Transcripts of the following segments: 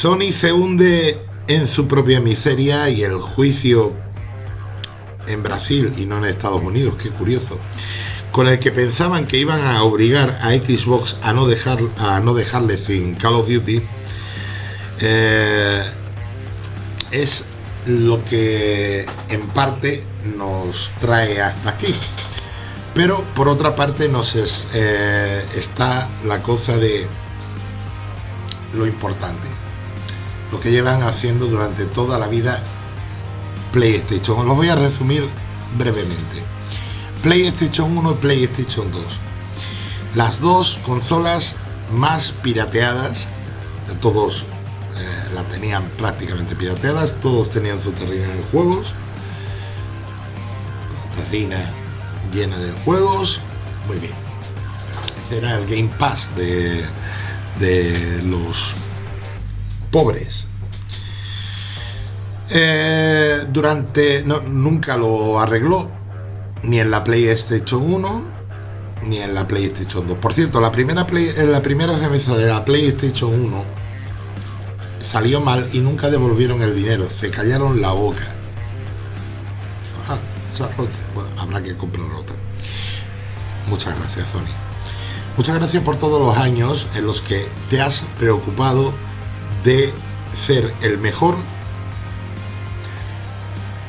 Sony se hunde en su propia miseria y el juicio en Brasil y no en Estados Unidos, qué curioso, con el que pensaban que iban a obligar a Xbox a no, dejar, a no dejarle sin Call of Duty, eh, es lo que en parte nos trae hasta aquí. Pero por otra parte nos eh, está la cosa de lo importante, lo que llevan haciendo durante toda la vida PlayStation. Lo voy a resumir brevemente. PlayStation 1 y PlayStation 2. Las dos consolas más pirateadas, todos eh, la tenían prácticamente pirateadas, todos tenían su terrina de juegos. terrina llena de juegos, muy bien. Ese era el Game Pass de, de los pobres. Eh, durante nunca lo arregló ni en la PlayStation 1 ni en la PlayStation 2 por cierto la primera play, la primera remesa de la PlayStation 1 salió mal y nunca devolvieron el dinero se callaron la boca. Ah, bueno, habrá que comprar otra muchas gracias Sony. Muchas gracias por todos los años en los que te has preocupado de ser el mejor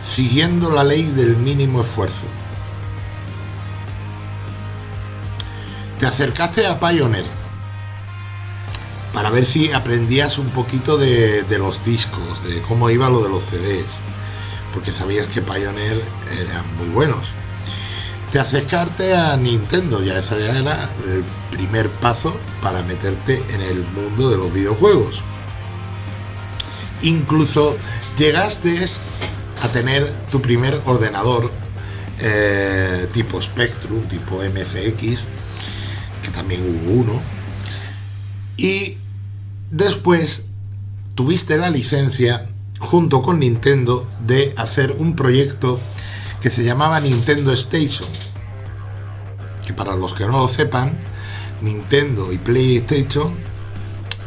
siguiendo la ley del mínimo esfuerzo. Te acercaste a Pioneer para ver si aprendías un poquito de, los discos, de cómo iba lo de los CDs, porque sabías que Pioneer eran muy buenos. Te acercaste a Nintendo, ya esa ya era el primer paso para meterte en el mundo de los videojuegos. Incluso llegaste a tener tu primer ordenador eh, tipo Spectrum, tipo MCX, que también hubo uno. Y después tuviste la licencia junto con Nintendo de hacer un proyecto que se llamaba Nintendo Station. Que para los que no lo sepan, Nintendo y PlayStation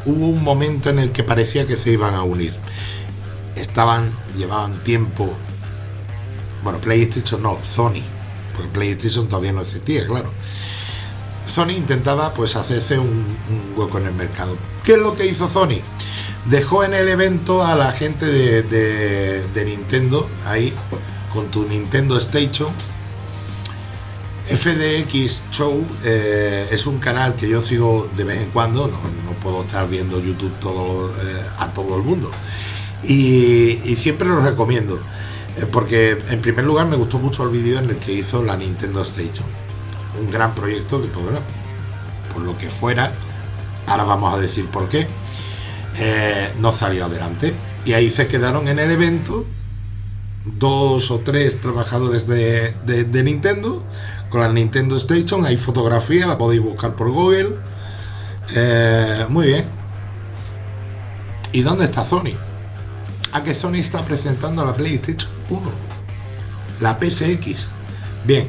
hubo un momento en el que parecía que se iban a unir estaban, llevaban tiempo, bueno, PlayStation no, Sony, porque PlayStation todavía no existía, claro. Sony intentaba pues hacerse un, hueco en el mercado. ¿Qué es lo que hizo Sony? Dejó en el evento a la gente de, Nintendo, ahí, con tu Nintendo Station. FDX Show eh, es un canal que yo sigo de vez en cuando, no, puedo estar viendo YouTube todo, eh, a todo el mundo y, siempre lo recomiendo eh, porque en primer lugar me gustó mucho el vídeo en el que hizo la Nintendo Station. Un gran proyecto que pues, bueno por lo que fuera ahora vamos a decir por qué eh, no salió adelante. Y ahí se quedaron en el evento dos o tres trabajadores de, Nintendo con la Nintendo Station. Hay fotografía la podéis buscar por Google. Eh, muy bien. ¿y dónde está Sony? A que Sony está presentando la PlayStation 1, la PCX. Bien,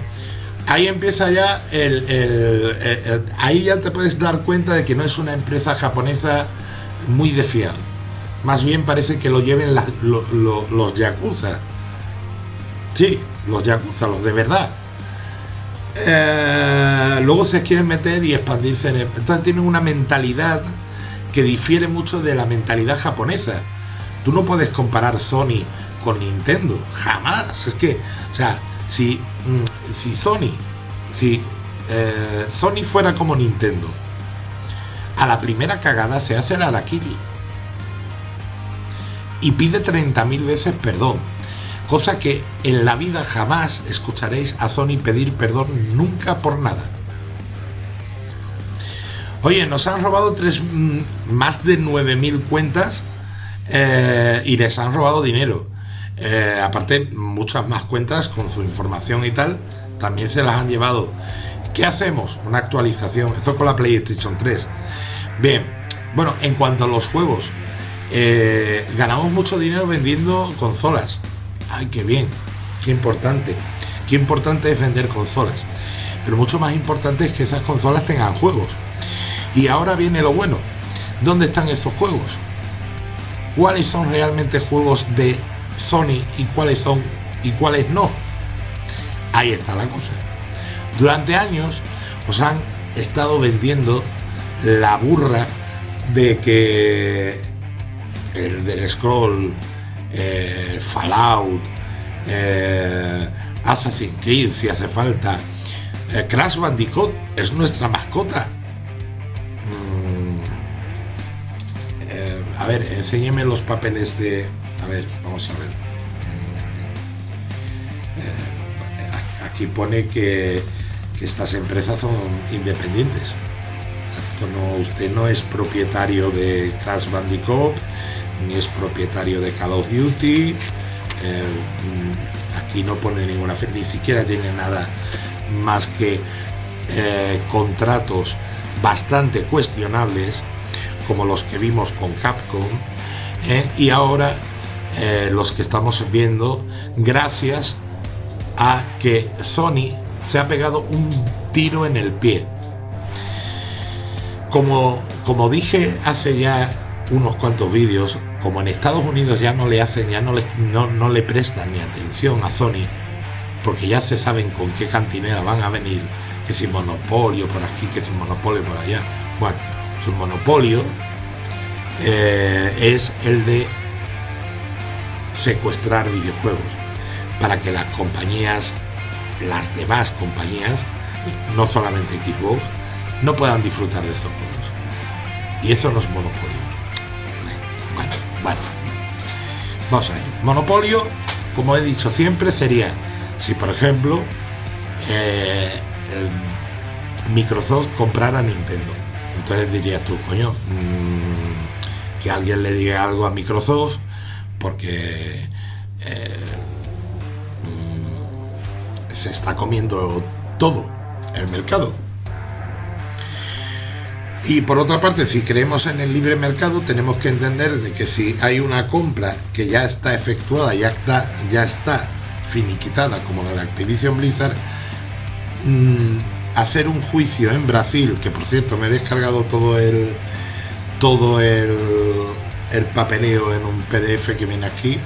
ahí empieza ya el, ahí ya te puedes dar cuenta de que no es una empresa japonesa muy de fiar. Más bien parece que lo lleven los Yakuza. Sí, los Yakuza, los de verdad. Eh, luego se quieren meter y expandirse en Entonces tienen una mentalidad que difiere mucho de la mentalidad japonesa Tú no puedes comparar Sony con Nintendo, jamás. Es que, o sea, si, mm, si Sony, si eh, Sony fuera como Nintendo, a la primera cagada se hace el araquiri y pide 30.000 veces perdón. Cosa que en la vida jamás escucharéis a Sony pedir perdón nunca por nada. Oye, nos han robado tres, mm, más de 9.000 cuentas eh, y les han robado dinero. Eh, aparte, muchas más cuentas con su información y tal, también se las han llevado. ¿Qué hacemos? Una actualización. Esto con la PlayStation 3. Bien, bueno, en cuanto a los juegos, eh, ganamos mucho dinero vendiendo consolas. Ay, qué bien, qué importante. Qué importante es vender consolas. Pero mucho más importante es que esas consolas tengan juegos. Y ahora viene lo bueno. ¿Dónde están esos juegos? Cuáles son realmente juegos de Sony y cuáles son y cuáles no. Ahí está la cosa. Durante años os han estado vendiendo la burra de que el del Scroll, eh, Fallout, eh, Assassin's Creed si hace falta, eh, Crash Bandicoot es nuestra mascota. A ver, enséñeme los papeles de... A ver, vamos a ver. Mm, aquí pone que, estas empresas son independientes. Esto no, usted no es propietario de Crash Bandicoot, ni es propietario de Call of Duty. Eh, aquí no pone ninguna fe, ni siquiera tiene nada más que eh, contratos bastante cuestionables, como los que vimos con Capcom, eh, y ahora los que estamos viendo gracias a que Sony se ha pegado un tiro en el pie. Como, como dije hace ya unos cuantos vídeos, como en Estados Unidos ya no le hacen, ya no le, no, le prestan ni atención a Sony, porque ya se saben con qué cantinera van a venir, que si monopolio por aquí, que si monopolio por allá. Bueno, su monopolio eh, es el de secuestrar videojuegos para que las compañías, las demás compañías, no solamente Xbox, no puedan disfrutar de esos juegos. Y eso no es monopolio. Bueno, vamos a ver. Monopolio, como he dicho siempre, sería si, por ejemplo, eh, Microsoft comprara Nintendo. Entonces dirías tú, coño, mm, que alguien le diga algo a Microsoft porque eh, mm, se está comiendo todo el mercado. Y por otra parte, si creemos en el libre mercado, tenemos que entender de que si hay una compra que ya está efectuada, ya está, ya está finiquitada, como la de Activision Blizzard, mm, hacer un juicio en Brasil, que por cierto me he descargado todo el todo el, el papeleo en un PDF que viene aquí.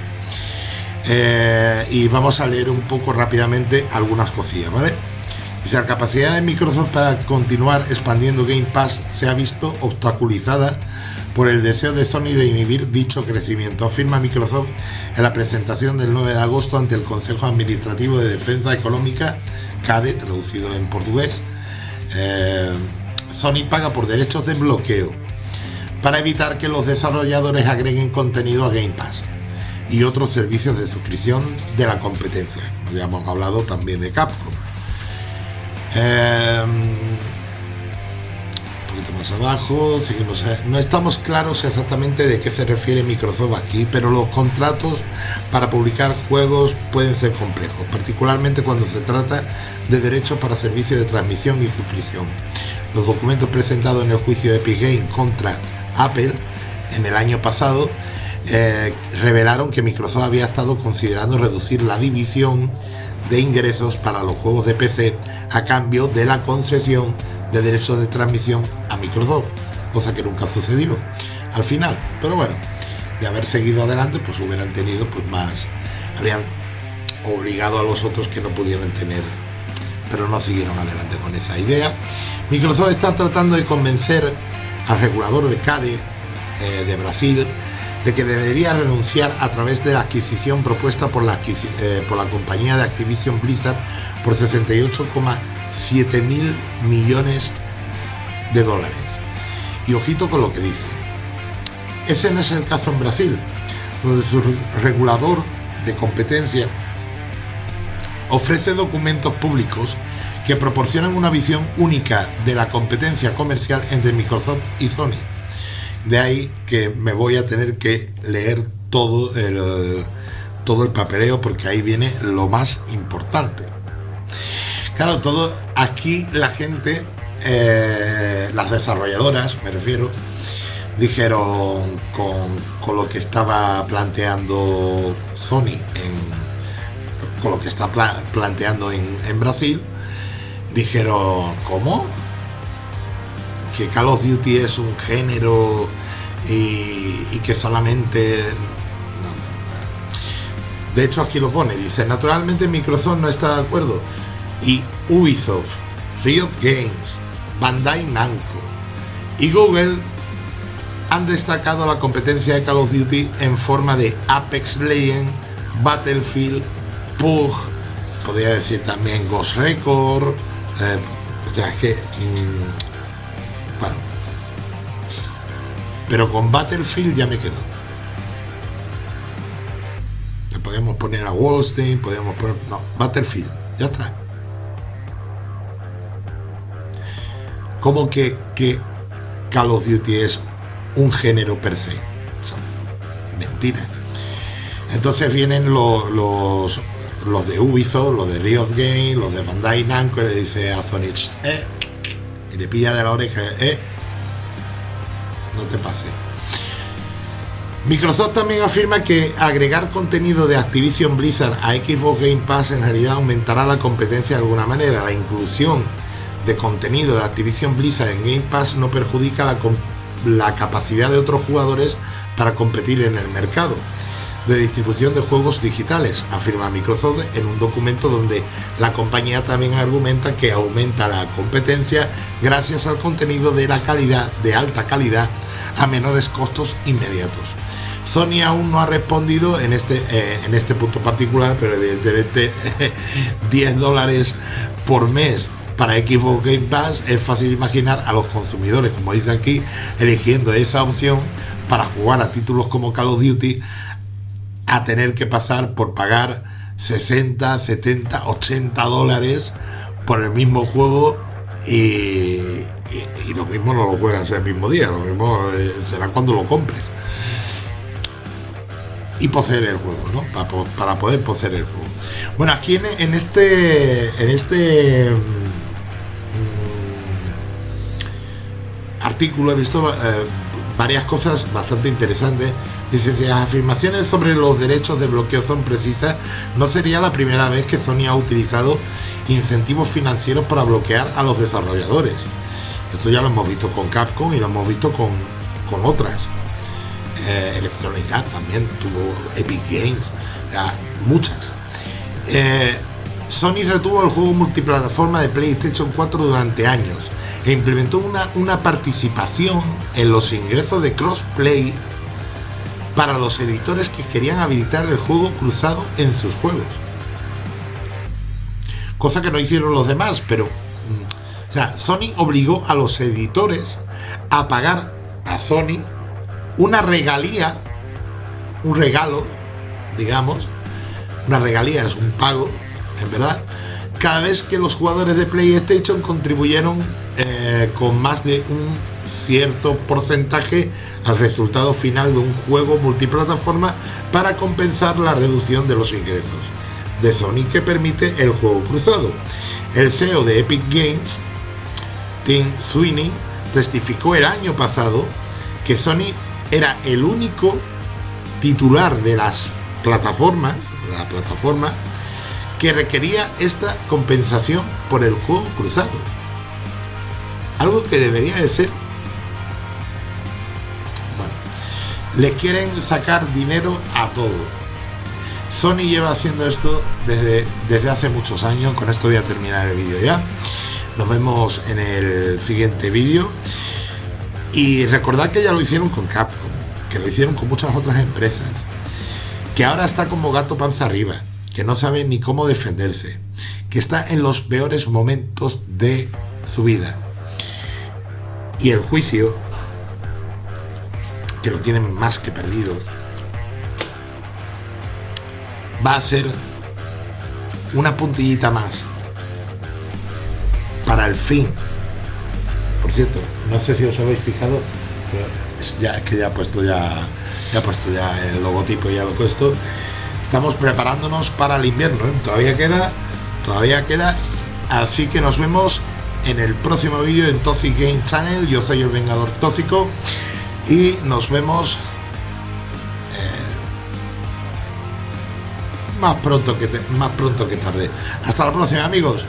Eh, y vamos a leer un poco rápidamente algunas cosillas, ¿vale? la capacidad de Microsoft para continuar expandiendo Game Pass se ha visto obstaculizada por el deseo de Sony de inhibir dicho crecimiento, afirma Microsoft en la presentación del 9 de agosto ante el Consejo Administrativo de Defensa Económica, CADE, traducido en portugués. Eh, Sony paga por derechos de bloqueo para evitar que los desarrolladores agreguen contenido a Game Pass y otros servicios de suscripción de la competencia. Ya hemos hablado también de Capcom. Un más abajo, seguimos, no estamos claros exactamente de qué se refiere Microsoft aquí, pero los contratos para publicar juegos pueden ser complejos, particularmente cuando se trata de derechos para servicios de transmisión y suscripción. Los documentos presentados en el juicio de Epic Games contra Apple en el año pasado eh, revelaron que Microsoft había estado considerando reducir la división de ingresos para los juegos de PC a cambio de la concesión de derechos de transmisión a Microsoft, cosa que nunca sucedió al final. Pero bueno, de haber seguido adelante, pues hubieran tenido pues más, habrían obligado a los otros que no pudieran tener, pero no siguieron adelante con esa idea. Microsoft está tratando de convencer al regulador de CADE eh, de Brasil de que debería renunciar a través de la adquisición propuesta por la, eh, compañía de Activision Blizzard por 68,7 mil millones de dólares. Y ojito con lo que dice. Ese no es el caso en Brasil, donde su regulador de competencia ofrece documentos públicos que proporcionan una visión única de la competencia comercial entre Microsoft y Sony de ahí que me voy a tener que leer todo el, todo el papeleo porque ahí viene lo más importante. Claro, todo aquí la gente, eh, las desarrolladoras, me refiero, dijeron con, lo que estaba planteando Sony, con lo que está planteando en, en Brasil, dijeron, ¿cómo? que Call of Duty es un género y, que solamente... De hecho aquí lo pone, dice, naturalmente Microsoft no está de acuerdo y Ubisoft, Riot Games, Bandai Namco y Google han destacado la competencia de Call of Duty en forma de Apex Legends, Battlefield, PUG, podría decir también Ghost Record, eh, o sea que, mm, bueno, pero con Battlefield ya me quedo. podemos poner a Wallstein, podemos poner, no, Battlefield, ya está. Como que, que Call of Duty es un género per se. mentira. Entonces vienen los, los, de Ubisoft, los de Riot Games, los de Bandai Namco y le dice a Sony, eh, y le pilla de la oreja, eh, no te pase. Microsoft también afirma que agregar contenido de Activision Blizzard a Xbox Game Pass en realidad aumentará la competencia de alguna manera. La inclusión de contenido de Activision Blizzard en Game Pass no perjudica la, la capacidad de otros jugadores para competir en el mercado de distribución de juegos digitales, afirma Microsoft en un documento donde la compañía también argumenta que aumenta la competencia gracias al contenido de la calidad, de alta calidad, a menores costos inmediatos. Sony aún no ha respondido en este, eh, en este punto particular, pero evidentemente 10 dólares por mes para Xbox Game Pass es fácil imaginar a los consumidores, como dice aquí, eligiendo esa opción para jugar a títulos como Call of Duty a tener que pasar por pagar 60, 70, 80 dólares por el mismo juego y, lo mismo no lo hacer el mismo día, lo mismo eh, será cuando lo compres. Y poseer el juego, ¿no? Para, poder poseer el juego. Bueno, aquí en, este en este artículo he visto eh, varias cosas bastante interesantes. Dice, si las afirmaciones sobre los derechos de bloqueo son precisas, no sería la primera vez que Sony ha utilizado incentivos financieros para bloquear a los desarrolladores. Esto ya lo hemos visto con Capcom y lo hemos visto con, con otras. Eh, también tuvo Epic Games, muchas. Eh, Sony retuvo el juego multiplataforma de PlayStation 4 durante años implementó una, una participación en los ingresos de crossplay para los editores que querían habilitar el juego cruzado en sus juegos. Cosa que no hicieron los demás, pero mm, Sony obligó a los editores a pagar a Sony una regalía, un regalo, digamos, una regalía es un pago en verdad, cada vez que los jugadores de PlayStation contribuyeron eh, con más de un cierto porcentaje al resultado final de un juego multiplataforma para compensar la reducción de los ingresos de Sony que permite el juego cruzado. El CEO de Epic Games, Tim Sweeney, testificó el año pasado que Sony era el único titular de las plataformas, la plataforma que requería esta compensación por el juego cruzado. Algo que debería de ser... Bueno, le quieren sacar dinero a todo. Sony lleva haciendo esto desde, desde hace muchos años. Con esto voy a terminar el vídeo ya. Nos vemos en el siguiente vídeo. Y recordad que ya lo hicieron con Capcom, que lo hicieron con muchas otras empresas, que ahora está como gato panza arriba que no sabe ni cómo defenderse, que está en los peores momentos de su vida. Y el juicio, que lo tienen más que perdido, va a ser una puntillita más para el fin. Por cierto, no sé si os habéis fijado, pero ya, es que ya he puesto ya, ya puesto ya el logotipo, ya lo he puesto estamos preparándonos para el invierno. ¿eh? Todavía queda, todavía queda. Así que nos vemos en el próximo vídeo en Toxic Game Channel. Yo soy el Vengador Tóxico y nos vemos eh, más pronto que más pronto que tarde. Hasta la próxima, amigos.